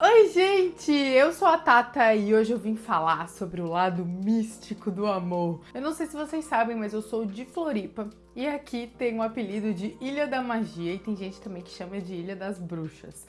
Oi, gente! Eu sou a Tata e hoje eu vim falar sobre o lado místico do amor. Eu não sei se vocês sabem, mas eu sou de Floripa e aqui tem o um apelido de Ilha da Magia e tem gente também que chama de Ilha das Bruxas.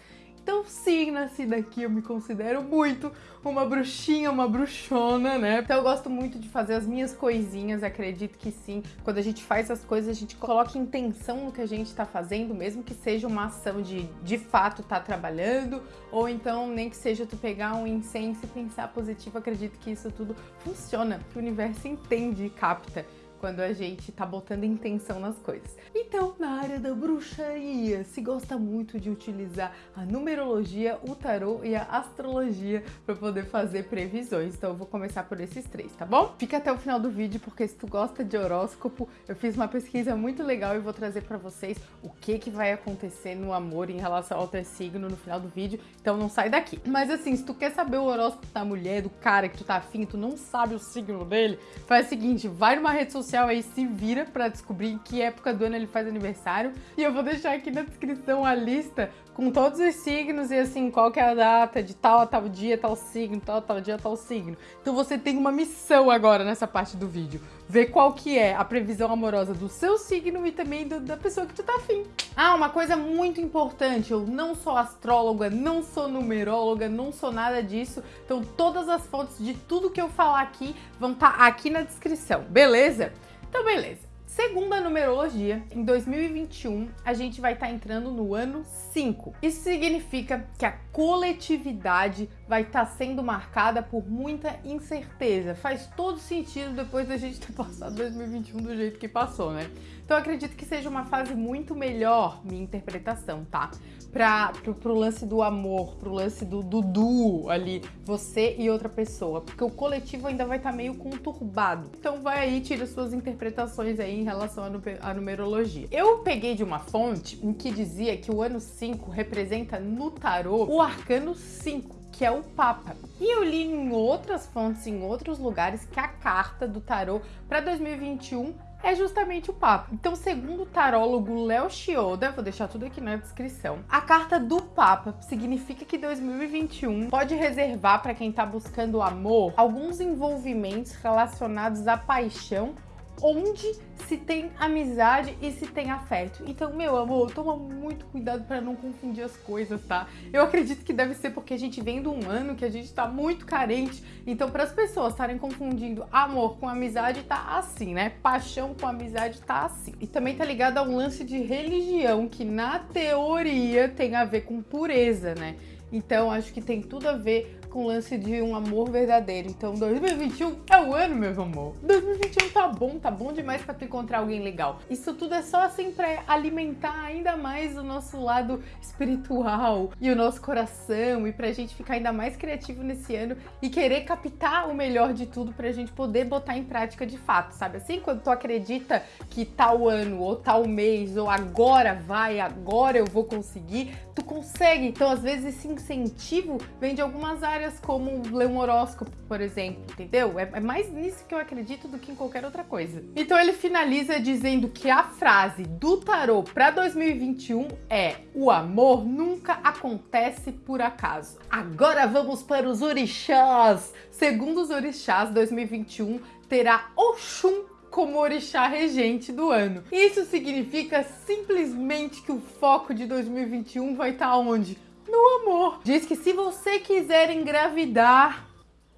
Então sim, nasci daqui, eu me considero muito uma bruxinha, uma bruxona, né? Então eu gosto muito de fazer as minhas coisinhas, acredito que sim. Quando a gente faz as coisas, a gente coloca intenção no que a gente tá fazendo, mesmo que seja uma ação de de fato tá trabalhando, ou então nem que seja tu pegar um incenso e pensar positivo, acredito que isso tudo funciona, que o universo entende e capta quando a gente tá botando intenção nas coisas. Então, na área da bruxaria, se gosta muito de utilizar a numerologia, o tarô e a astrologia para poder fazer previsões. Então eu vou começar por esses três, tá bom? Fica até o final do vídeo, porque se tu gosta de horóscopo, eu fiz uma pesquisa muito legal e vou trazer para vocês o que que vai acontecer no amor em relação ao teu signo no final do vídeo, então não sai daqui. Mas assim, se tu quer saber o horóscopo da mulher, do cara que tu tá afim, tu não sabe o signo dele, faz o seguinte, vai numa rede social social aí se vira para descobrir em que época do ano ele faz aniversário. E eu vou deixar aqui na descrição a lista com todos os signos e assim, qual que é a data de tal a tal dia, tal signo, tal tal dia, tal signo. Então você tem uma missão agora nessa parte do vídeo. Ver qual que é a previsão amorosa do seu signo e também do, da pessoa que tu tá afim. Ah, uma coisa muito importante, eu não sou astróloga, não sou numeróloga, não sou nada disso. Então todas as fontes de tudo que eu falar aqui vão estar tá aqui na descrição, beleza? Então, beleza. Segundo a numerologia, em 2021 a gente vai estar tá entrando no ano 5. Isso significa que a coletividade vai estar tá sendo marcada por muita incerteza. Faz todo sentido depois da gente ter passado 2021 do jeito que passou, né? Então acredito que seja uma fase muito melhor, minha interpretação, tá? Pra, pro, pro lance do amor, pro lance do, duo ali, você e outra pessoa. Porque o coletivo ainda vai estar tá meio conturbado. Então vai aí, tira suas interpretações aí em relação à numerologia. Eu peguei de uma fonte em que dizia que o ano 5 representa no tarô o arcano 5 que é o Papa. E eu li em outras fontes, em outros lugares, que a carta do tarô para 2021 é justamente o Papa. Então, segundo o tarólogo Léo Chioda, vou deixar tudo aqui na descrição, a carta do Papa significa que 2021 pode reservar para quem está buscando amor alguns envolvimentos relacionados à paixão onde se tem amizade e se tem afeto. Então, meu amor, toma muito cuidado para não confundir as coisas, tá? Eu acredito que deve ser porque a gente vem de um ano que a gente tá muito carente. Então, para as pessoas estarem confundindo amor com amizade, tá assim, né? Paixão com amizade tá assim. E também tá ligado a um lance de religião que na teoria tem a ver com pureza, né? Então, acho que tem tudo a ver com o lance de um amor verdadeiro. Então 2021 é o ano, meu amor. 2021 tá bom, tá bom demais pra tu encontrar alguém legal. Isso tudo é só assim pra alimentar ainda mais o nosso lado espiritual e o nosso coração e pra gente ficar ainda mais criativo nesse ano e querer captar o melhor de tudo pra gente poder botar em prática de fato, sabe? Assim, quando tu acredita que tal ano ou tal mês ou agora vai, agora eu vou conseguir, tu consegue. Então, às vezes, esse incentivo vem de algumas áreas áreas como ler um horóscopo, por exemplo, entendeu? É, é mais nisso que eu acredito do que em qualquer outra coisa. Então ele finaliza dizendo que a frase do tarô para 2021 é o amor nunca acontece por acaso. Agora vamos para os orixás. Segundo os orixás, 2021 terá Oxum como orixá regente do ano. Isso significa simplesmente que o foco de 2021 vai estar onde? No amor. Diz que se você quiser engravidar,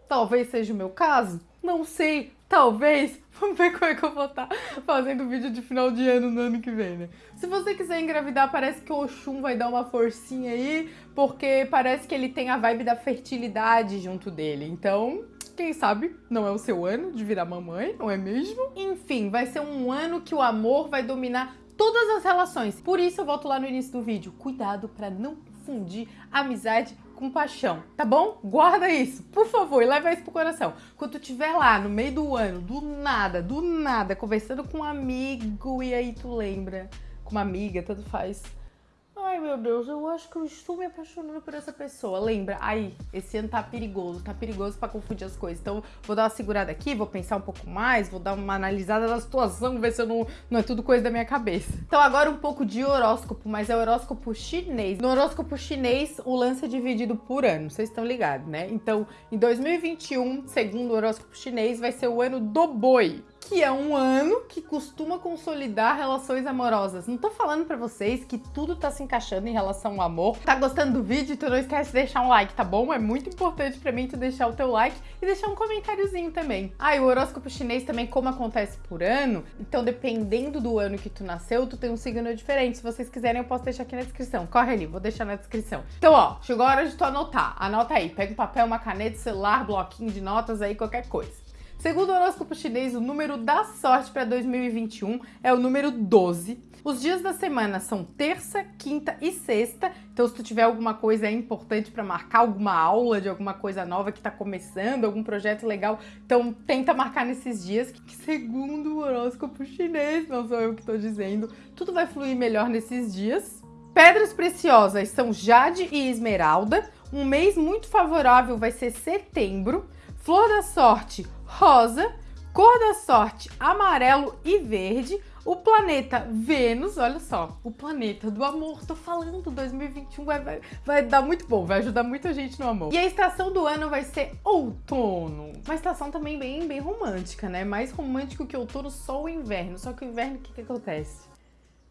talvez seja o meu caso, não sei, talvez, vamos ver como é que eu vou estar tá fazendo vídeo de final de ano no ano que vem, né? Se você quiser engravidar, parece que o Oxum vai dar uma forcinha aí, porque parece que ele tem a vibe da fertilidade junto dele, então... Quem sabe não é o seu ano de virar mamãe, não é mesmo? Enfim, vai ser um ano que o amor vai dominar todas as relações. Por isso eu volto lá no início do vídeo. Cuidado para não confundir amizade com paixão, tá bom? Guarda isso, por favor, e leva isso pro coração. Quando tu estiver lá no meio do ano, do nada, do nada, conversando com um amigo e aí tu lembra, com uma amiga, tanto faz, Ai, meu Deus, eu acho que eu estou me apaixonando por essa pessoa. Lembra? Aí, esse ano tá perigoso, tá perigoso para confundir as coisas. Então, vou dar uma segurada aqui, vou pensar um pouco mais, vou dar uma analisada na situação, ver se eu não, não é tudo coisa da minha cabeça. Então, agora um pouco de horóscopo, mas é horóscopo chinês. No horóscopo chinês, o lance é dividido por ano, vocês estão ligados, né? Então, em 2021, segundo o horóscopo chinês, vai ser o ano do boi que é um ano que costuma consolidar relações amorosas. Não tô falando pra vocês que tudo tá se encaixando em relação ao amor. Tá gostando do vídeo? Então não esquece de deixar um like, tá bom? É muito importante pra mim tu deixar o teu like e deixar um comentáriozinho também. Ah, e o horóscopo chinês também, como acontece por ano, então dependendo do ano que tu nasceu, tu tem um signo diferente. Se vocês quiserem, eu posso deixar aqui na descrição. Corre ali, vou deixar na descrição. Então, ó, chegou a hora de tu anotar. Anota aí, pega um papel, uma caneta, celular, bloquinho de notas aí, qualquer coisa. Segundo o horóscopo chinês, o número da sorte para 2021 é o número 12. Os dias da semana são terça, quinta e sexta. Então, se tu tiver alguma coisa importante para marcar, alguma aula de alguma coisa nova que está começando, algum projeto legal, então tenta marcar nesses dias. Que segundo o horóscopo chinês, não sou eu que estou dizendo, tudo vai fluir melhor nesses dias. Pedras preciosas são jade e esmeralda. Um mês muito favorável vai ser setembro. Flor da sorte, rosa. Cor da sorte, amarelo e verde. O planeta Vênus, olha só, o planeta do amor, tô falando, 2021 vai, vai, vai dar muito bom, vai ajudar muita gente no amor. E a estação do ano vai ser outono, uma estação também bem, bem romântica, né? Mais romântico que outono, só o inverno, só que o inverno, o que que acontece?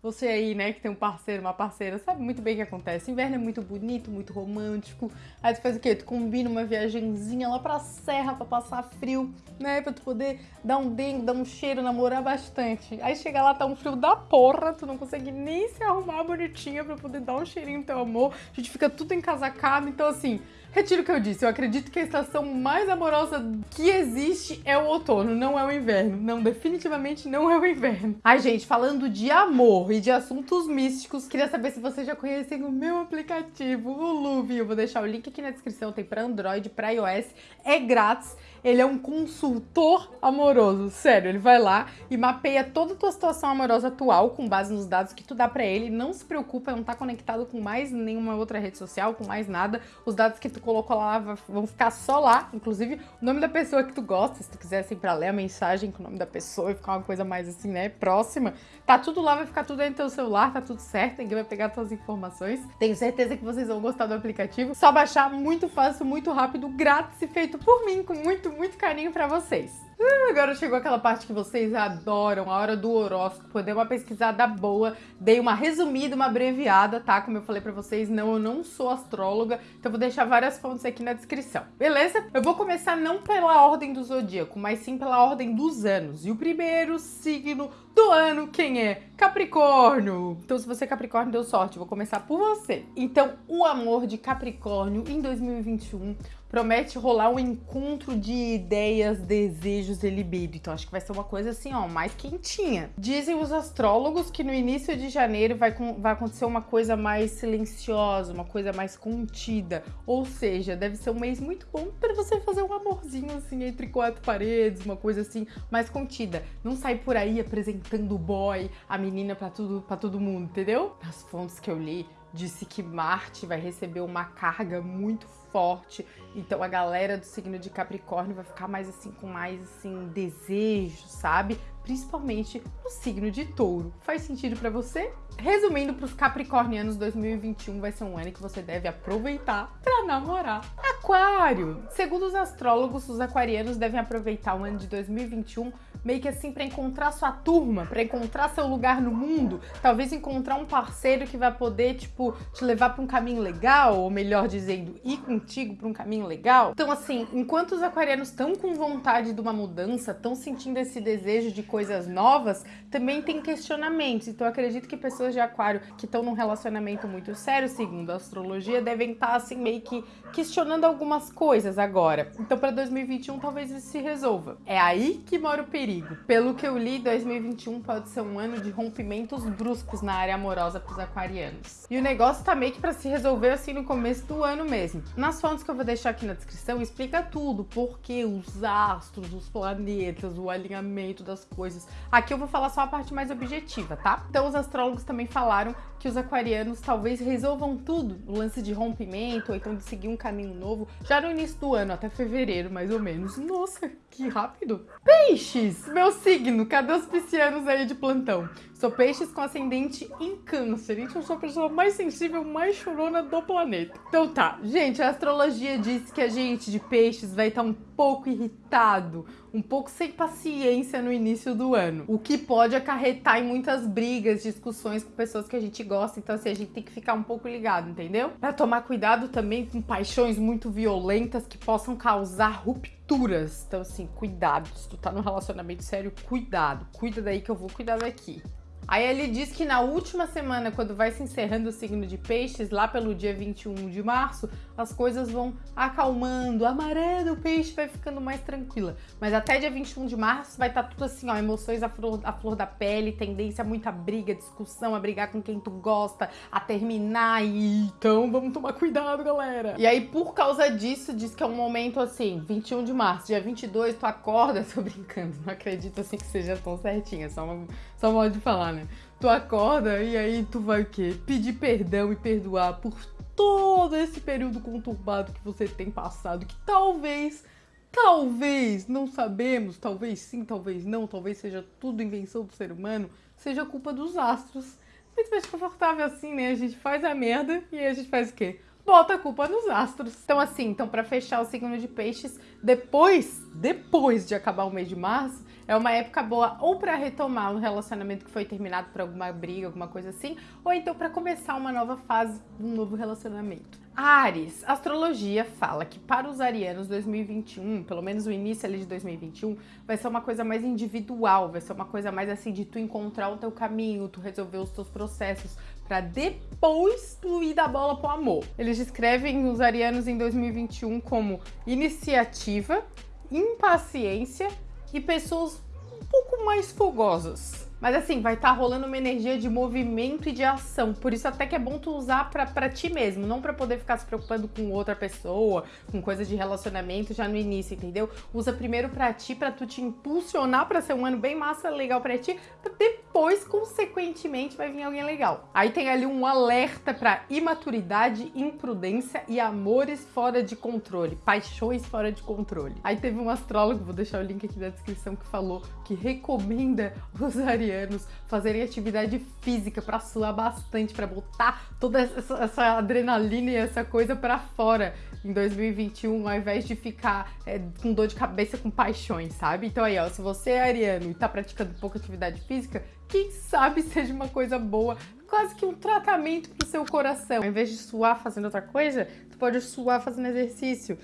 Você aí, né, que tem um parceiro, uma parceira, sabe muito bem o que acontece. Inverno é muito bonito, muito romântico. Aí tu faz o quê? Tu combina uma viagenzinha lá pra serra pra passar frio, né? Pra tu poder dar um dengue, dar um cheiro, namorar bastante. Aí chega lá, tá um frio da porra, tu não consegue nem se arrumar bonitinha pra poder dar um cheirinho no teu amor. A gente fica tudo encasacado, então assim... Retiro o que eu disse, eu acredito que a estação mais amorosa que existe é o outono, não é o inverno. Não, definitivamente não é o inverno. Ai, gente, falando de amor e de assuntos místicos, queria saber se vocês já conhecem o meu aplicativo, o Luvi. Eu vou deixar o link aqui na descrição, tem para Android, para iOS, é grátis. Ele é um consultor amoroso, sério, ele vai lá e mapeia toda a tua situação amorosa atual com base nos dados que tu dá para ele. Não se preocupa, não tá conectado com mais nenhuma outra rede social, com mais nada. Os dados que tu colocou lá vão ficar só lá, inclusive o nome da pessoa que tu gosta, se tu quiser assim pra ler a mensagem com o nome da pessoa e ficar uma coisa mais assim, né, próxima, tá tudo lá, vai ficar tudo dentro do teu celular, tá tudo certo, ninguém vai pegar tuas informações. Tenho certeza que vocês vão gostar do aplicativo, só baixar muito fácil, muito rápido, grátis e feito por mim, com muito, muito carinho pra vocês. Uh, agora chegou aquela parte que vocês adoram, a hora do horóscopo. dei uma pesquisada boa, dei uma resumida, uma abreviada, tá? Como eu falei pra vocês, não, eu não sou astróloga, então vou deixar várias fontes aqui na descrição, beleza? Eu vou começar não pela ordem do zodíaco, mas sim pela ordem dos anos. E o primeiro signo do ano, quem é? Capricórnio! Então, se você é Capricórnio, deu sorte, vou começar por você. Então, o amor de Capricórnio em 2021 promete rolar um encontro de ideias, desejos e libido. Então acho que vai ser uma coisa assim, ó, mais quentinha. Dizem os astrólogos que no início de janeiro vai, vai acontecer uma coisa mais silenciosa, uma coisa mais contida. Ou seja, deve ser um mês muito bom para você fazer um amorzinho assim entre quatro paredes, uma coisa assim mais contida. Não sair por aí apresentando o boy, a menina para tudo, para todo mundo, entendeu? As fontes que eu li disse que Marte vai receber uma carga muito forte. Então a galera do signo de Capricórnio vai ficar mais assim com mais assim desejo, sabe? Principalmente no signo de Touro. Faz sentido para você? Resumindo, para os capricornianos, 2021 vai ser um ano que você deve aproveitar para namorar. Aquário! Segundo os astrólogos, os aquarianos devem aproveitar o ano de 2021 meio que assim para encontrar sua turma, para encontrar seu lugar no mundo, talvez encontrar um parceiro que vai poder, tipo, te levar para um caminho legal, ou melhor dizendo, ir contigo para um caminho legal. Então, assim, enquanto os aquarianos estão com vontade de uma mudança, estão sentindo esse desejo de coisas novas, também tem questionamentos. Então, acredito que pessoas de aquário que estão num relacionamento muito sério, segundo a astrologia, devem estar, tá, assim, meio que questionando algumas coisas agora. Então, para 2021, talvez isso se resolva. É aí que mora o perigo perigo. Pelo que eu li, 2021 pode ser um ano de rompimentos bruscos na área amorosa para os aquarianos. E o negócio tá meio que para se resolver assim no começo do ano mesmo. Nas fontes que eu vou deixar aqui na descrição explica tudo, porque os astros, os planetas, o alinhamento das coisas. Aqui eu vou falar só a parte mais objetiva, tá? Então os astrólogos também falaram que os aquarianos talvez resolvam tudo, o lance de rompimento, ou então de seguir um caminho novo, já no início do ano, até fevereiro, mais ou menos. Nossa, que rápido! Peixes! Meu signo, cadê os piscianos aí de plantão? Sou peixes com ascendente em câncer. Gente, eu sou a pessoa mais sensível, mais chorona do planeta. Então tá, gente, a astrologia diz que a gente de peixes vai estar um pouco irritado, um pouco sem paciência no início do ano. O que pode acarretar em muitas brigas, discussões com pessoas que a gente gosta. Então assim, a gente tem que ficar um pouco ligado, entendeu? Pra tomar cuidado também com paixões muito violentas que possam causar rupturas. Então assim, cuidado. Se tu tá num relacionamento sério, cuidado. Cuida daí que eu vou cuidar daqui. Aí ele diz que na última semana, quando vai se encerrando o signo de peixes, lá pelo dia 21 de março, as coisas vão acalmando, a maré do peixe vai ficando mais tranquila. Mas até dia 21 de março vai estar tá tudo assim, ó, emoções à flor, à flor da pele, tendência a muita briga, discussão, a brigar com quem tu gosta, a terminar e... Então vamos tomar cuidado, galera. E aí, por causa disso, diz que é um momento assim, 21 de março, dia 22, tu acorda, tô brincando, não acredito assim que seja tão certinho, é só, uma, só modo de falar, né? Tu acorda e aí tu vai o quê? Pedir perdão e perdoar por todo esse período conturbado que você tem passado, que talvez, talvez, não sabemos, talvez sim, talvez não, talvez seja tudo invenção do ser humano, seja culpa dos astros. Muito mais confortável assim, né? A gente faz a merda e a gente faz o quê? bota a culpa nos astros. Então assim, então para fechar o signo de peixes, depois, depois de acabar o mês de março, é uma época boa ou para retomar um relacionamento que foi terminado por alguma briga, alguma coisa assim, ou então para começar uma nova fase, um novo relacionamento. Ares, astrologia fala que para os arianos 2021, pelo menos o início ali de 2021, vai ser uma coisa mais individual, vai ser uma coisa mais assim de tu encontrar o teu caminho, tu resolver os teus processos, para depois tu ir da bola pro amor. Eles descrevem os arianos em 2021 como iniciativa, impaciência e pessoas um pouco mais fogosas. Mas assim, vai estar tá rolando uma energia de movimento e de ação. Por isso até que é bom tu usar pra, pra ti mesmo, não pra poder ficar se preocupando com outra pessoa, com coisas de relacionamento já no início, entendeu? Usa primeiro pra ti, pra tu te impulsionar pra ser um ano bem massa, legal pra ti, pra depois, consequentemente, vai vir alguém legal. Aí tem ali um alerta pra imaturidade, imprudência e amores fora de controle, paixões fora de controle. Aí teve um astrólogo, vou deixar o link aqui na descrição, que falou que recomenda usar anos fazerem atividade física para suar bastante, para botar toda essa, essa, adrenalina e essa coisa para fora em 2021, ao invés de ficar é, com dor de cabeça com paixões, sabe? Então aí, ó, se você é ariano e tá praticando pouca atividade física, quem sabe seja uma coisa boa, quase que um tratamento pro seu coração. Ao invés de suar fazendo outra coisa, tu pode suar fazendo exercício,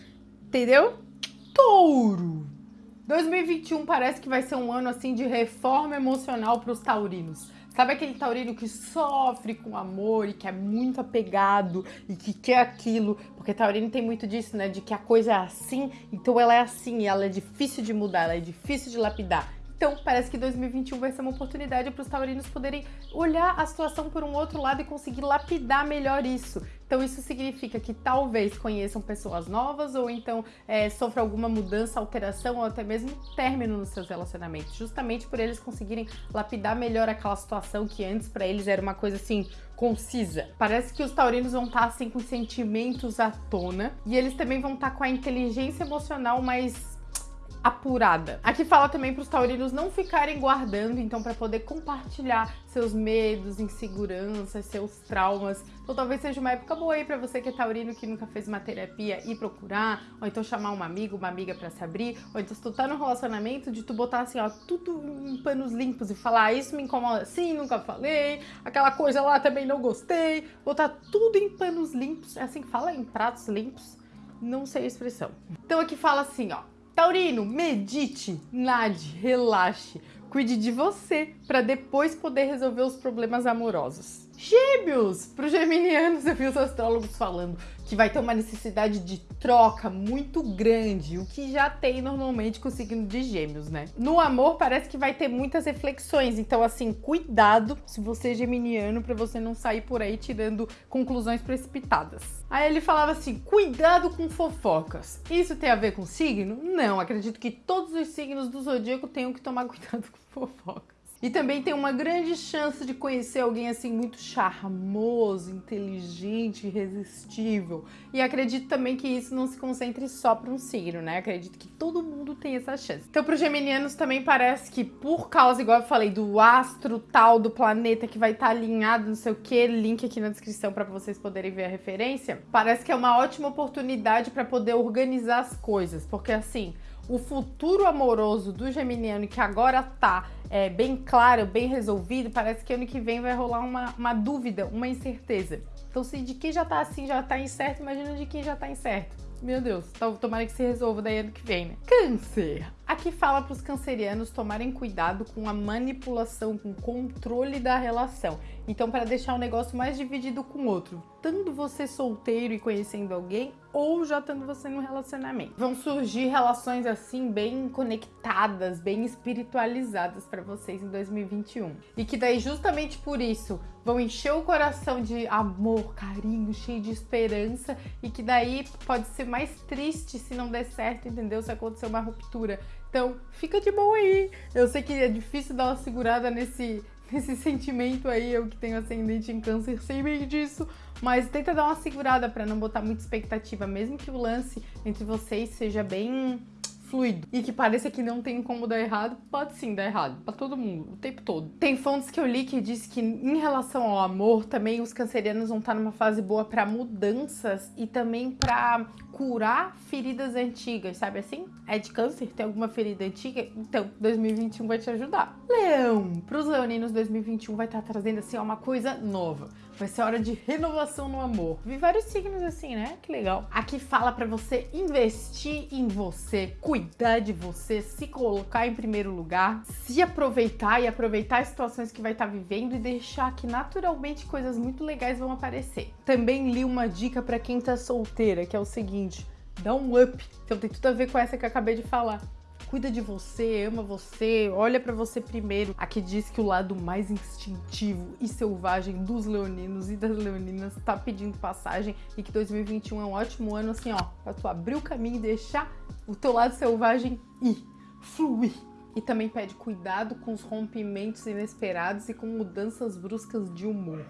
entendeu? Touro! 2021 parece que vai ser um ano assim de reforma emocional para os taurinos. Sabe aquele taurino que sofre com amor e que é muito apegado e que quer aquilo? Porque taurino tem muito disso, né? De que a coisa é assim, então ela é assim, e ela é difícil de mudar, ela é difícil de lapidar. Então, parece que 2021 vai ser uma oportunidade para os taurinos poderem olhar a situação por um outro lado e conseguir lapidar melhor isso. Então, isso significa que talvez conheçam pessoas novas ou então é, sofram alguma mudança, alteração ou até mesmo término nos seus relacionamentos, justamente por eles conseguirem lapidar melhor aquela situação que antes para eles era uma coisa assim concisa. Parece que os taurinos vão estar assim com sentimentos à tona e eles também vão estar com a inteligência emocional mais apurada. Aqui fala também para os taurinos não ficarem guardando, então para poder compartilhar seus medos, inseguranças, seus traumas. Então talvez seja uma época boa aí para você que é taurino que nunca fez uma terapia ir procurar, ou então chamar um amigo, uma amiga para se abrir, ou então se tu tá no relacionamento de tu botar assim, ó, tudo em panos limpos e falar, ah, isso me incomoda sim, nunca falei, aquela coisa lá também não gostei, botar tudo em panos limpos, é assim que fala, em pratos limpos, não sei a expressão. Então aqui fala assim, ó, Taurino, medite, nade, relaxe, cuide de você para depois poder resolver os problemas amorosos. Gêmeos! Para os geminianos, eu vi os astrólogos falando que vai ter uma necessidade de troca muito grande, o que já tem normalmente com o signo de gêmeos, né? No amor parece que vai ter muitas reflexões, então assim, cuidado se você é geminiano para você não sair por aí tirando conclusões precipitadas. Aí ele falava assim, cuidado com fofocas. Isso tem a ver com signo? Não, acredito que todos os signos do zodíaco tenham que tomar cuidado com fofocas. E também tem uma grande chance de conhecer alguém assim muito charmoso, inteligente, irresistível. E acredito também que isso não se concentre só para um signo, né? Acredito que todo mundo tem essa chance. Então, para os geminianos também parece que por causa, igual eu falei, do astro tal do planeta que vai estar tá alinhado, não sei o que, link aqui na descrição para vocês poderem ver a referência, parece que é uma ótima oportunidade para poder organizar as coisas, porque assim, o futuro amoroso do geminiano que agora tá é, bem claro, bem resolvido, parece que ano que vem vai rolar uma, uma dúvida, uma incerteza. Então se de quem já tá assim já tá incerto, imagina de quem já tá incerto. Meu Deus, tomara que se resolva daí ano que vem, né? Câncer. Aqui fala para os cancerianos tomarem cuidado com a manipulação, com o controle da relação. Então, para deixar o negócio mais dividido com o outro, tanto você solteiro e conhecendo alguém, ou já estando você no relacionamento. Vão surgir relações assim bem conectadas, bem espiritualizadas para vocês em 2021. E que daí justamente por isso vão encher o coração de amor, carinho, cheio de esperança e que daí pode ser mais triste se não der certo, entendeu? Se acontecer uma ruptura. Então, fica de boa aí. Eu sei que é difícil dar uma segurada nesse, nesse sentimento aí, eu que tenho ascendente em câncer, sei bem disso, mas tenta dar uma segurada para não botar muita expectativa, mesmo que o lance entre vocês seja bem fluido e que pareça que não tem como dar errado, pode sim dar errado, para todo mundo, o tempo todo. Tem fontes que eu li que diz que em relação ao amor, também os cancerianos vão estar numa fase boa para mudanças e também para curar feridas antigas, sabe assim? É de câncer, tem alguma ferida antiga? Então, 2021 vai te ajudar. Leão, para os leoninos 2021 vai estar trazendo assim uma coisa nova. Vai ser hora de renovação no amor. Vi vários signos assim, né? Que legal. Aqui fala para você investir em você, cuidar de você, se colocar em primeiro lugar, se aproveitar e aproveitar as situações que vai estar tá vivendo e deixar que naturalmente coisas muito legais vão aparecer. Também li uma dica para quem tá solteira, que é o seguinte: dá um up. Então tem tudo a ver com essa que eu acabei de falar cuida de você, ama você, olha para você primeiro. Aqui diz que o lado mais instintivo e selvagem dos leoninos e das leoninas tá pedindo passagem e que 2021 é um ótimo ano assim, ó, para tu abrir o caminho e deixar o teu lado selvagem ir, fluir. E também pede cuidado com os rompimentos inesperados e com mudanças bruscas de humor.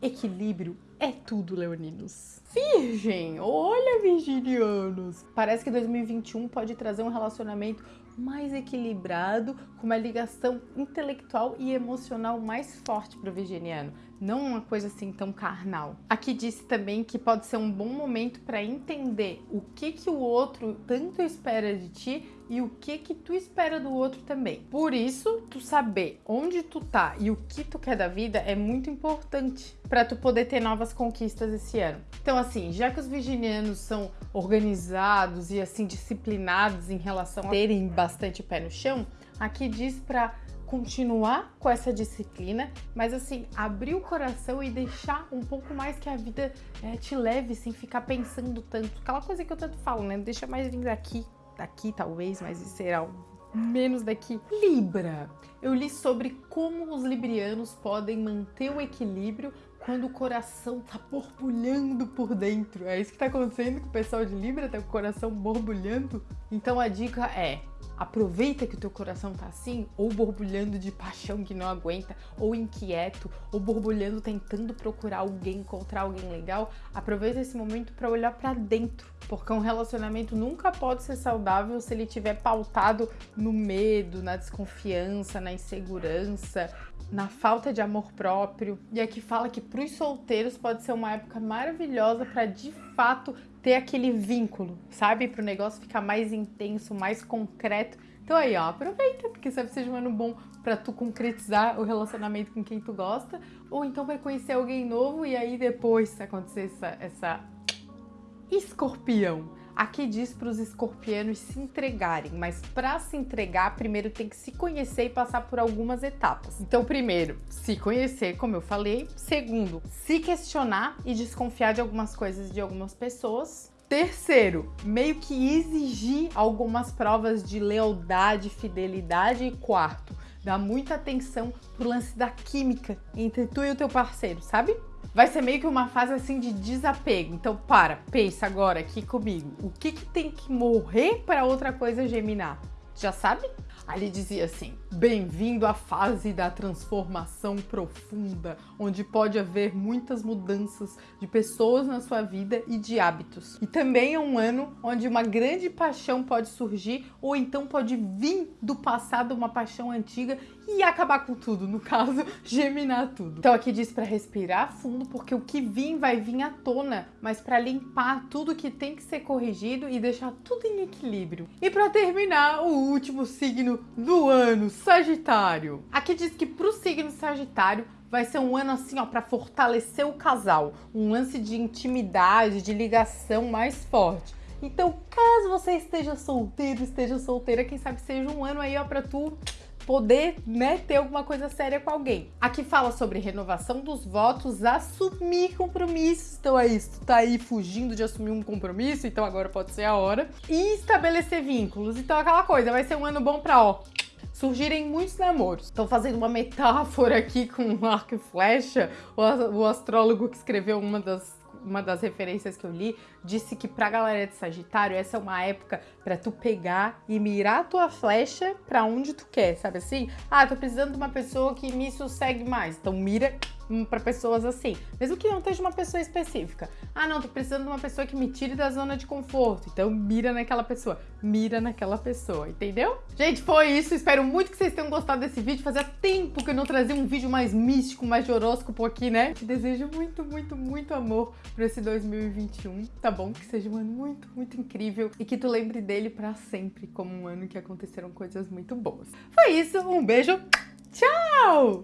Equilíbrio é tudo, leoninos. Virgem, olha virginianos. Parece que 2021 pode trazer um relacionamento mais equilibrado, com uma ligação intelectual e emocional mais forte para o virginiano, não uma coisa assim tão carnal. Aqui disse também que pode ser um bom momento para entender o que que o outro tanto espera de ti e o que que tu espera do outro também. Por isso, tu saber onde tu tá e o que tu quer da vida é muito importante para tu poder ter novas conquistas esse ano. Então assim, já que os virginianos são organizados e assim disciplinados em relação a terem bastante pé no chão, aqui diz para continuar com essa disciplina, mas assim, abrir o coração e deixar um pouco mais que a vida é, te leve sem ficar pensando tanto. Aquela coisa que eu tanto falo, né? Deixa mais vir daqui, daqui talvez, mas será menos daqui. Libra. Eu li sobre como os librianos podem manter o equilíbrio quando o coração tá borbulhando por dentro. É isso que tá acontecendo com o pessoal de Libra, tá com o coração borbulhando. Então a dica é: aproveita que o teu coração tá assim, ou borbulhando de paixão que não aguenta, ou inquieto, ou borbulhando tentando procurar alguém, encontrar alguém legal. Aproveita esse momento para olhar para dentro, porque um relacionamento nunca pode ser saudável se ele estiver pautado no medo, na desconfiança, na insegurança, na falta de amor próprio. E aqui fala que para os solteiros pode ser uma época maravilhosa para de fato ter aquele vínculo, sabe? Para o negócio ficar mais intenso, mais concreto. Então aí, ó, aproveita, porque sabe seja um ano bom para tu concretizar o relacionamento com quem tu gosta, ou então vai conhecer alguém novo e aí depois acontecer essa, essa escorpião Aqui diz para os escorpianos se entregarem, mas para se entregar, primeiro tem que se conhecer e passar por algumas etapas. Então, primeiro, se conhecer, como eu falei. Segundo, se questionar e desconfiar de algumas coisas de algumas pessoas. Terceiro, meio que exigir algumas provas de lealdade, fidelidade. E quarto, dar muita atenção pro lance da química entre tu e o teu parceiro, sabe? Vai ser meio que uma fase assim de desapego. Então para, pensa agora aqui comigo. O que, que tem que morrer para outra coisa germinar? Já sabe? Ali dizia assim: Bem-vindo à fase da transformação profunda, onde pode haver muitas mudanças de pessoas na sua vida e de hábitos. E também é um ano onde uma grande paixão pode surgir, ou então pode vir do passado uma paixão antiga e acabar com tudo, no caso, germinar tudo. Então aqui diz para respirar fundo, porque o que vir vai vir à tona, mas para limpar tudo que tem que ser corrigido e deixar tudo em equilíbrio. E para terminar, o último signo do ano, Sagitário. Aqui diz que para o signo Sagitário vai ser um ano assim, ó, para fortalecer o casal, um lance de intimidade, de ligação mais forte. Então, caso você esteja solteiro, esteja solteira, quem sabe seja um ano aí, ó, para tu poder né, ter alguma coisa séria com alguém. Aqui fala sobre renovação dos votos, assumir compromissos. Então é isso, tu tá aí fugindo de assumir um compromisso, então agora pode ser a hora. E estabelecer vínculos. Então aquela coisa, vai ser um ano bom pra, ó, surgirem muitos namoros. Estou fazendo uma metáfora aqui com arco e flecha. O astrólogo que escreveu uma das uma das referências que eu li, disse que pra galera de Sagitário, essa é uma época para tu pegar e mirar a tua flecha para onde tu quer, sabe assim? Ah, tô precisando de uma pessoa que me sossegue mais. Então mira para pessoas assim, mesmo que não esteja uma pessoa específica. Ah, não, tô precisando de uma pessoa que me tire da zona de conforto. Então mira naquela pessoa, mira naquela pessoa, entendeu? Gente, foi isso. Espero muito que vocês tenham gostado desse vídeo. Fazia tempo que eu não trazia um vídeo mais místico, mais de horóscopo aqui, né? Te desejo muito, muito, muito amor para esse 2021, tá bom? Que seja um ano muito, muito incrível e que tu lembre dele para sempre como um ano que aconteceram coisas muito boas. Foi isso, um beijo, tchau!